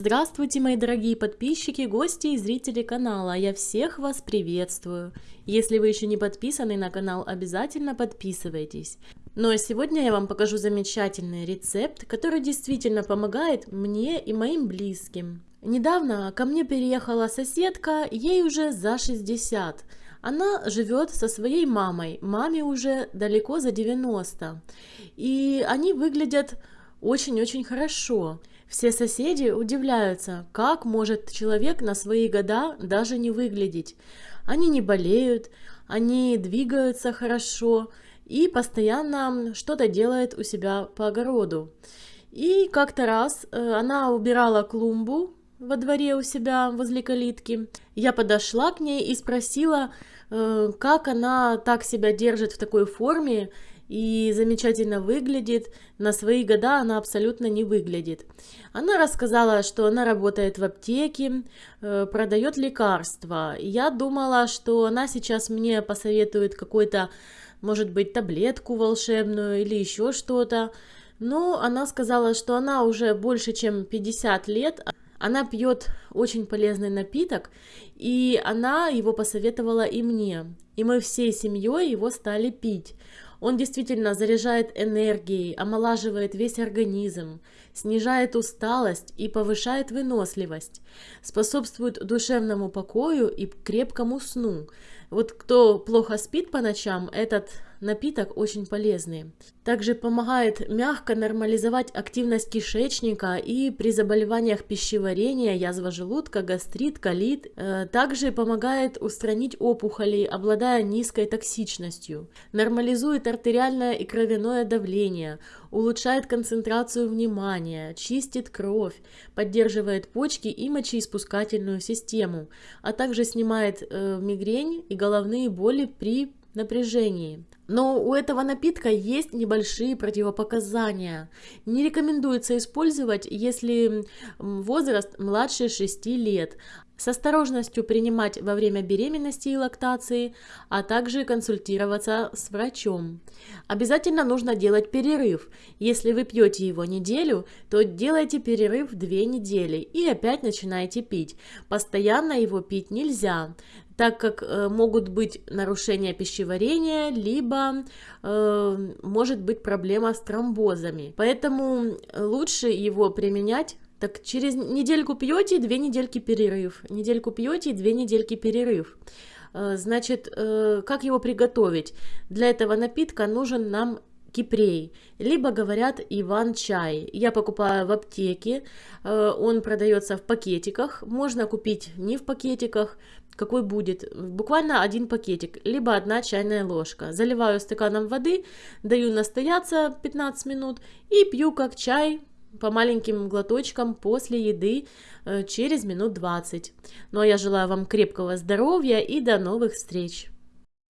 Здравствуйте, мои дорогие подписчики, гости и зрители канала. Я всех вас приветствую. Если вы еще не подписаны на канал, обязательно подписывайтесь. Ну а сегодня я вам покажу замечательный рецепт, который действительно помогает мне и моим близким. Недавно ко мне переехала соседка, ей уже за 60. Она живет со своей мамой, маме уже далеко за 90. И они выглядят очень-очень хорошо. Все соседи удивляются, как может человек на свои года даже не выглядеть. Они не болеют, они двигаются хорошо и постоянно что-то делают у себя по огороду. И как-то раз э, она убирала клумбу во дворе у себя возле калитки. Я подошла к ней и спросила, э, как она так себя держит в такой форме и замечательно выглядит. На свои года она абсолютно не выглядит. Она рассказала, что она работает в аптеке, э, продает лекарства. Я думала, что она сейчас мне посоветует какой-то, может быть, таблетку волшебную или еще что-то. Но она сказала, что она уже больше чем 50 лет, она пьет очень полезный напиток, и она его посоветовала и мне. И мы всей семьей его стали пить. Он действительно заряжает энергией, омолаживает весь организм, снижает усталость и повышает выносливость, способствует душевному покою и крепкому сну. Вот кто плохо спит по ночам, этот напиток очень полезный. Также помогает мягко нормализовать активность кишечника и при заболеваниях пищеварения, язва желудка, гастрит, колит. Э, также помогает устранить опухоли, обладая низкой токсичностью. Нормализует артериальное и кровяное давление, улучшает концентрацию внимания, чистит кровь, поддерживает почки и мочеиспускательную систему, а также снимает э, мигрень и головные боли при напряжении. Но у этого напитка есть небольшие противопоказания. Не рекомендуется использовать, если возраст младше 6 лет. С осторожностью принимать во время беременности и лактации, а также консультироваться с врачом. Обязательно нужно делать перерыв. Если вы пьете его неделю, то делайте перерыв 2 недели и опять начинаете пить. Постоянно его пить нельзя так как э, могут быть нарушения пищеварения, либо э, может быть проблема с тромбозами. Поэтому лучше его применять так через недельку пьете, две недельки перерыв. Недельку пьете, две недельки перерыв. Э, значит, э, как его приготовить? Для этого напитка нужен нам кипрей, либо говорят иван-чай. Я покупаю в аптеке, э, он продается в пакетиках, можно купить не в пакетиках, какой будет, буквально один пакетик, либо одна чайная ложка. Заливаю стаканом воды, даю настояться 15 минут и пью как чай по маленьким глоточкам после еды э, через минут 20. Ну а я желаю вам крепкого здоровья и до новых встреч!